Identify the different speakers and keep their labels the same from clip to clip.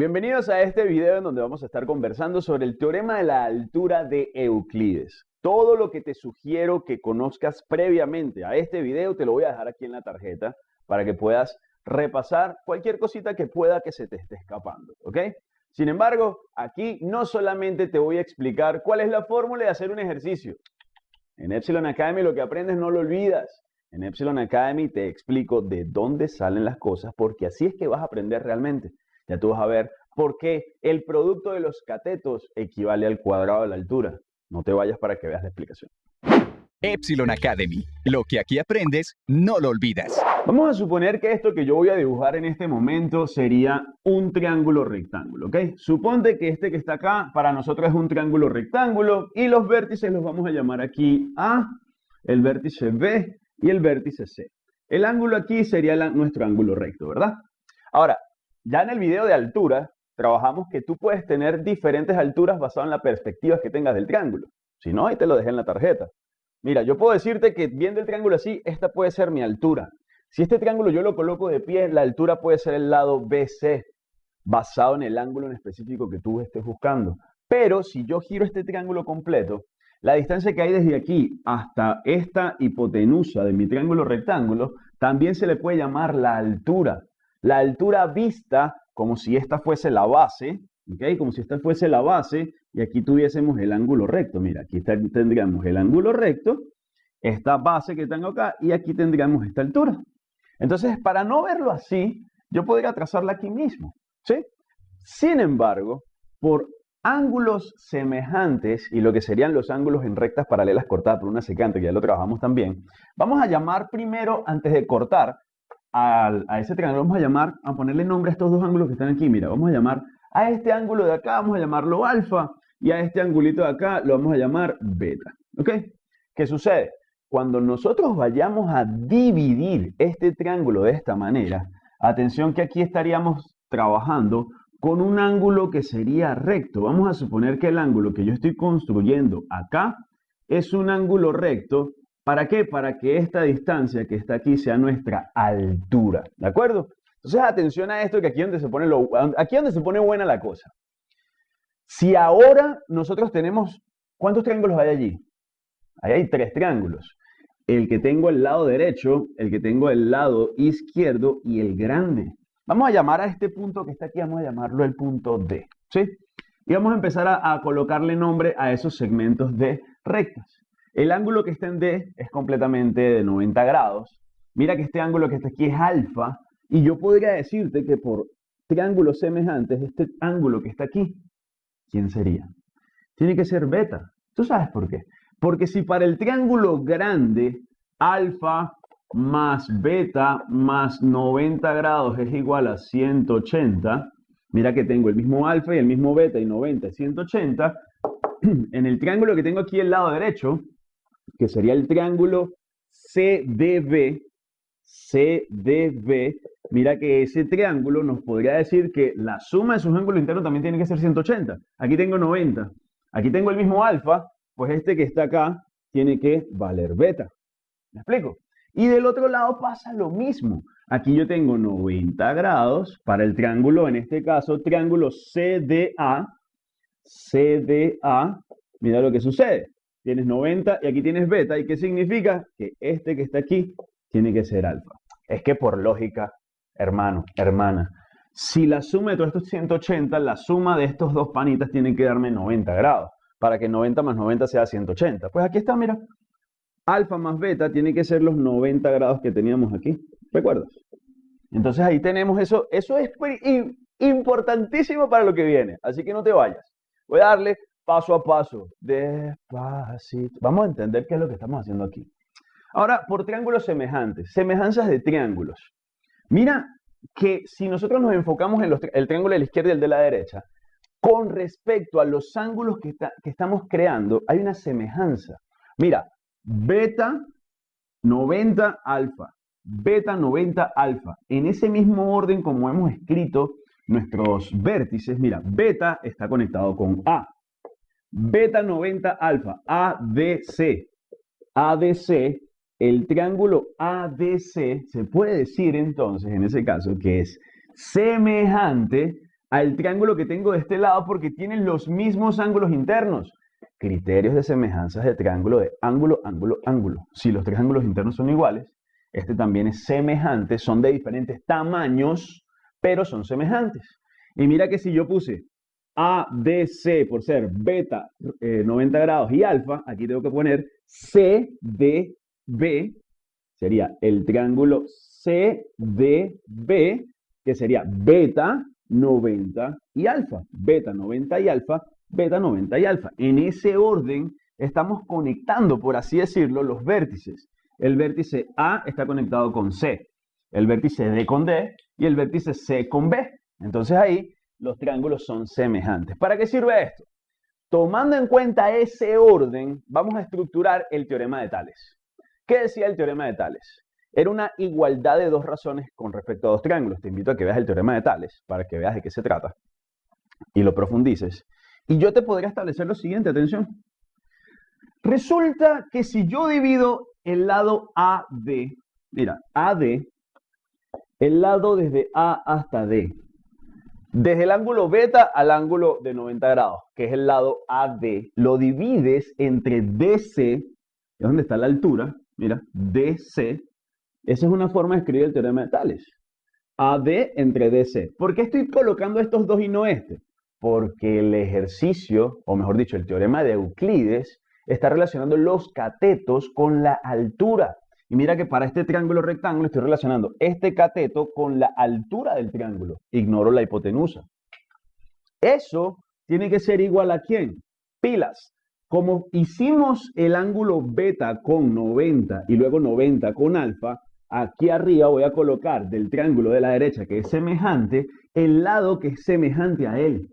Speaker 1: Bienvenidos a este video en donde vamos a estar conversando sobre el teorema de la altura de Euclides. Todo lo que te sugiero que conozcas previamente a este video te lo voy a dejar aquí en la tarjeta para que puedas repasar cualquier cosita que pueda que se te esté escapando, ¿ok? Sin embargo, aquí no solamente te voy a explicar cuál es la fórmula de hacer un ejercicio. En Epsilon Academy lo que aprendes no lo olvidas. En Epsilon Academy te explico de dónde salen las cosas porque así es que vas a aprender realmente. Ya tú vas a ver por qué el producto de los catetos equivale al cuadrado de la altura. No te vayas para que veas la explicación.
Speaker 2: Epsilon Academy. Lo que aquí aprendes, no lo olvidas.
Speaker 1: Vamos a suponer que esto que yo voy a dibujar en este momento sería un triángulo rectángulo, ¿ok? Suponte que este que está acá para nosotros es un triángulo rectángulo y los vértices los vamos a llamar aquí A, el vértice B y el vértice C. El ángulo aquí sería nuestro ángulo recto, ¿verdad? Ahora, ya en el video de altura, trabajamos que tú puedes tener diferentes alturas basado en la perspectiva que tengas del triángulo. Si no, ahí te lo dejé en la tarjeta. Mira, yo puedo decirte que viendo el triángulo así, esta puede ser mi altura. Si este triángulo yo lo coloco de pie, la altura puede ser el lado BC, basado en el ángulo en específico que tú estés buscando. Pero si yo giro este triángulo completo, la distancia que hay desde aquí hasta esta hipotenusa de mi triángulo rectángulo, también se le puede llamar la altura. La altura vista como si esta fuese la base, ¿ok? Como si esta fuese la base y aquí tuviésemos el ángulo recto. Mira, aquí tendríamos el ángulo recto, esta base que tengo acá y aquí tendríamos esta altura. Entonces, para no verlo así, yo podría trazarla aquí mismo, ¿sí? Sin embargo, por ángulos semejantes y lo que serían los ángulos en rectas paralelas cortadas por una secante, que ya lo trabajamos también, vamos a llamar primero, antes de cortar, a, ese triángulo vamos a llamar, a ponerle nombre a estos dos ángulos que están aquí. Mira, vamos a llamar a este ángulo de acá, vamos a llamarlo alfa, y a este angulito de acá lo vamos a llamar beta. ¿Ok? ¿Qué sucede? Cuando nosotros vayamos a dividir este triángulo de esta manera, atención que aquí estaríamos trabajando con un ángulo que sería recto. Vamos a suponer que el ángulo que yo estoy construyendo acá es un ángulo recto ¿Para qué? Para que esta distancia que está aquí sea nuestra altura. ¿De acuerdo? Entonces, atención a esto, que aquí donde se pone, lo, aquí donde se pone buena la cosa. Si ahora nosotros tenemos, ¿cuántos triángulos hay allí? Ahí hay tres triángulos. El que tengo el lado derecho, el que tengo el lado izquierdo y el grande. Vamos a llamar a este punto que está aquí, vamos a llamarlo el punto D. ¿Sí? Y vamos a empezar a, a colocarle nombre a esos segmentos de rectas. El ángulo que está en D es completamente de 90 grados. Mira que este ángulo que está aquí es alfa. Y yo podría decirte que por triángulos semejantes, este ángulo que está aquí, ¿quién sería? Tiene que ser beta. ¿Tú sabes por qué? Porque si para el triángulo grande, alfa más beta más 90 grados es igual a 180, mira que tengo el mismo alfa y el mismo beta y 90 es 180, en el triángulo que tengo aquí al lado derecho, que sería el triángulo CDB, CDB, mira que ese triángulo nos podría decir que la suma de sus ángulos internos también tiene que ser 180. Aquí tengo 90. Aquí tengo el mismo alfa, pues este que está acá tiene que valer beta. ¿Me explico? Y del otro lado pasa lo mismo. Aquí yo tengo 90 grados para el triángulo, en este caso, triángulo CDA. CDA, mira lo que sucede tienes 90 y aquí tienes beta. ¿Y qué significa? Que este que está aquí tiene que ser alfa. Es que por lógica, hermano, hermana, si la suma de todos estos 180, la suma de estos dos panitas tiene que darme 90 grados, para que 90 más 90 sea 180. Pues aquí está, mira, alfa más beta tiene que ser los 90 grados que teníamos aquí, ¿recuerdas? Entonces ahí tenemos eso, eso es importantísimo para lo que viene, así que no te vayas. Voy a darle paso a paso, despacito. Vamos a entender qué es lo que estamos haciendo aquí. Ahora, por triángulos semejantes, semejanzas de triángulos. Mira que si nosotros nos enfocamos en el triángulo de la izquierda y el de la derecha, con respecto a los ángulos que, estamos creando, hay una semejanza. Mira, beta 90 alfa, beta 90 alfa. En ese mismo orden como hemos escrito nuestros vértices, mira, beta está conectado con A, Beta 90 alfa, ADC. ADC, el triángulo ADC se puede decir entonces en ese caso que es semejante al triángulo que tengo de este lado porque tienen los mismos ángulos internos. Criterios de semejanzas de triángulo de ángulo, ángulo, ángulo. Si los triángulos internos son iguales, este también es semejante, son de diferentes tamaños, pero son semejantes. Y mira que si yo puse ADC por ser beta 90 eh, grados y alfa, aquí tengo que poner CDB, sería el triángulo CDB, que sería beta 90 y alfa, beta 90 y alfa, beta 90 y alfa. En ese orden estamos conectando, por así decirlo, los vértices. El vértice A está conectado con C, el vértice D con D y el vértice C con B. Entonces ahí los triángulos son semejantes. ¿Para qué sirve esto? Tomando en cuenta ese orden, vamos a estructurar el teorema de Tales. ¿Qué decía el teorema de Tales? Era una igualdad de dos razones con respecto a dos triángulos. Te invito a que veas el teorema de Tales para que veas de qué se trata y lo profundices. Y yo te podría establecer lo siguiente, atención. Resulta que si yo divido el lado AD, mira, AD, el lado desde A hasta D, desde el ángulo beta al ángulo de 90 grados, que es el lado AD, lo divides entre DC, es donde está la altura, mira, DC, esa es una forma de escribir el teorema de Tales. AD entre DC. ¿Por qué estoy colocando estos dos y no este? Porque el ejercicio, o mejor dicho, el teorema de Euclides, está relacionando los catetos con la altura. Y mira que para este triángulo rectángulo estoy relacionando este cateto con la altura del triángulo. Ignoro la hipotenusa. Eso tiene que ser igual a quién? Pilas. Como hicimos el ángulo beta con 90 y luego 90 con alfa, aquí arriba voy a colocar del triángulo de la derecha que es semejante, el lado que es semejante a él.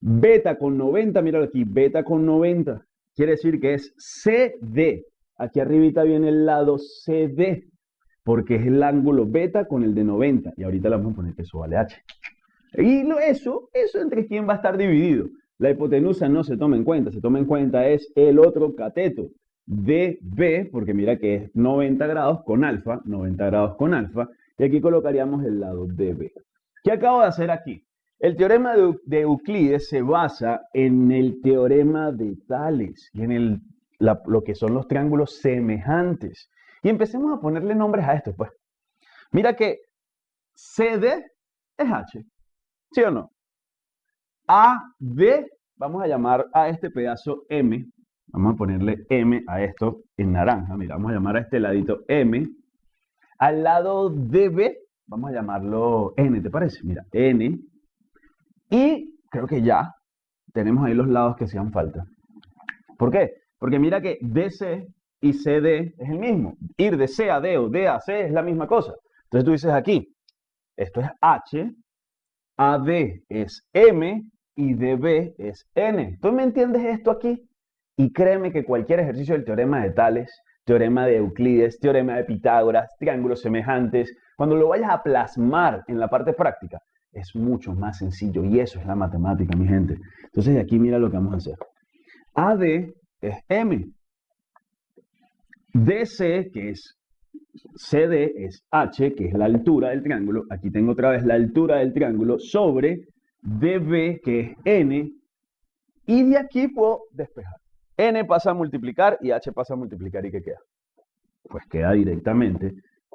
Speaker 1: Beta con 90, míralo aquí, beta con 90. Quiere decir que es CD. Aquí arribita viene el lado CD, porque es el ángulo beta con el de 90. Y ahorita le vamos a poner que eso vale H. Y eso, eso entre quién va a estar dividido. La hipotenusa no se toma en cuenta, se toma en cuenta es el otro cateto, DB, porque mira que es 90 grados con alfa, 90 grados con alfa, y aquí colocaríamos el lado DB. ¿Qué acabo de hacer aquí? El teorema de, Euclides se basa en el teorema de Tales y en el lo que son los triángulos semejantes. Y empecemos a ponerle nombres a esto, pues. Mira que CD es H, ¿sí o no? AD, vamos a llamar a este pedazo M, vamos a ponerle M a esto en naranja, mira, vamos a llamar a este ladito M. Al lado DB, vamos a llamarlo N, ¿te parece? Mira, N. Y creo que ya tenemos ahí los lados que hacían falta. ¿Por qué? Porque mira que DC y CD es el mismo. Ir de C a D o D a C es la misma cosa. Entonces tú dices aquí, esto es H, AD es M y DB es N. ¿Tú me entiendes esto aquí? Y créeme que cualquier ejercicio del teorema de Tales, teorema de Euclides, teorema de Pitágoras, triángulos semejantes, cuando lo vayas a plasmar en la parte práctica, es mucho más sencillo. Y eso es la matemática, mi gente. Entonces aquí mira lo que vamos a hacer. AD es M. DC, que es CD, es H, que es la altura del triángulo. Aquí tengo otra vez la altura del triángulo sobre DB, que es N. Y de aquí puedo despejar. N pasa a multiplicar y H pasa a multiplicar. ¿Y qué queda? Pues queda directamente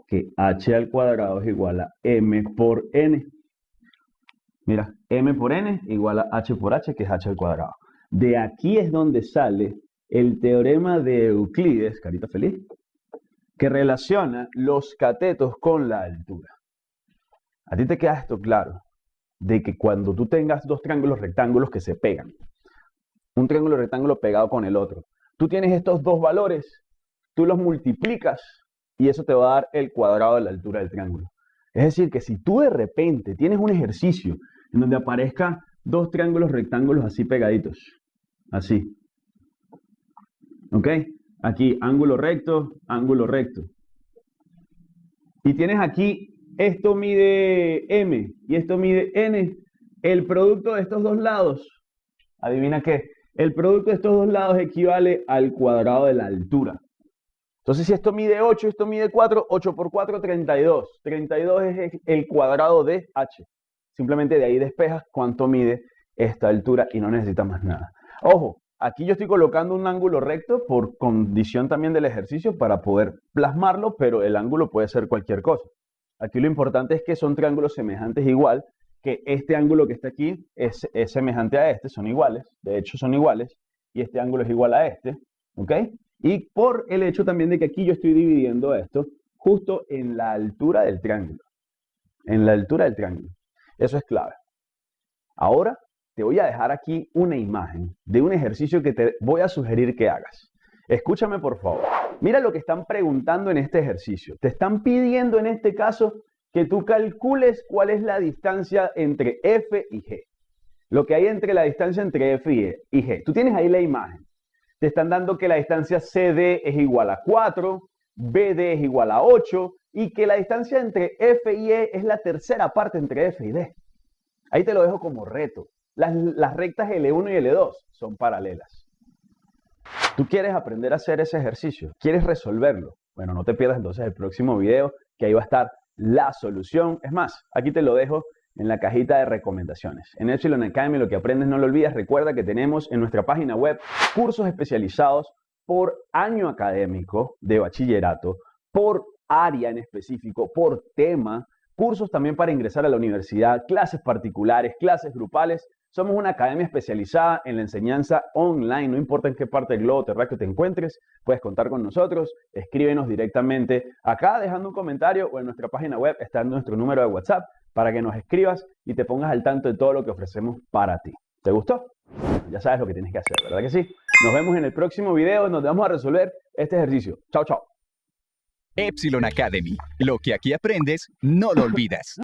Speaker 1: que H al cuadrado es igual a M por N. Mira, M por N igual a H por H, que es H al cuadrado. De aquí es donde sale el teorema de Euclides, carita feliz, que relaciona los catetos con la altura. A ti te queda esto claro, de que cuando tú tengas dos triángulos rectángulos que se pegan, un triángulo rectángulo pegado con el otro, tú tienes estos dos valores, tú los multiplicas y eso te va a dar el cuadrado de la altura del triángulo. Es decir, que si tú de repente tienes un ejercicio en donde aparezcan dos triángulos rectángulos así pegaditos, así, ¿Ok? Aquí, ángulo recto, ángulo recto. Y tienes aquí, esto mide M y esto mide N. El producto de estos dos lados, adivina qué, el producto de estos dos lados equivale al cuadrado de la altura. Entonces, si esto mide 8, esto mide 4, 8 por 4, 32. 32 es el cuadrado de H. Simplemente de ahí despejas cuánto mide esta altura y no necesitas más nada. Ojo, aquí yo estoy colocando un ángulo recto por condición también del ejercicio para poder plasmarlo, pero el ángulo puede ser cualquier cosa. Aquí lo importante es que son triángulos semejantes igual, que este ángulo que está aquí es, semejante a este, son iguales, de hecho son iguales, y este ángulo es igual a este, ¿ok? Y por el hecho también de que aquí yo estoy dividiendo esto justo en la altura del triángulo. En la altura del triángulo. Eso es clave. Ahora te voy a dejar aquí una imagen de un ejercicio que te voy a sugerir que hagas. Escúchame por favor. Mira lo que están preguntando en este ejercicio. Te están pidiendo en este caso que tú calcules cuál es la distancia entre F y G. Lo que hay entre la distancia entre F y G. Tú tienes ahí la imagen. Te están dando que la distancia CD es igual a 4, BD es igual a 8 y que la distancia entre F y E es la tercera parte entre F y D. Ahí te lo dejo como reto. Las, rectas L1 y L2 son paralelas. Tú quieres aprender a hacer ese ejercicio, quieres resolverlo. Bueno, no te pierdas entonces el próximo video, que ahí va a estar la solución. Es más, aquí te lo dejo en la cajita de recomendaciones. En Epsilon Academy lo que aprendes no lo olvides. Recuerda que tenemos en nuestra página web cursos especializados por año académico de bachillerato, por área en específico, por tema, cursos también para ingresar a la universidad, clases particulares, clases grupales. Somos una academia especializada en la enseñanza online, no importa en qué parte del globo terráqueo te encuentres, puedes contar con nosotros, escríbenos directamente acá dejando un comentario o en nuestra página web está nuestro número de WhatsApp para que nos escribas y te pongas al tanto de todo lo que ofrecemos para ti. ¿Te gustó? Ya sabes lo que tienes que hacer, ¿verdad que sí? Nos vemos en el próximo video donde vamos a resolver este ejercicio. Chao, chao.
Speaker 2: Epsilon Academy. Lo que aquí aprendes, no lo olvidas.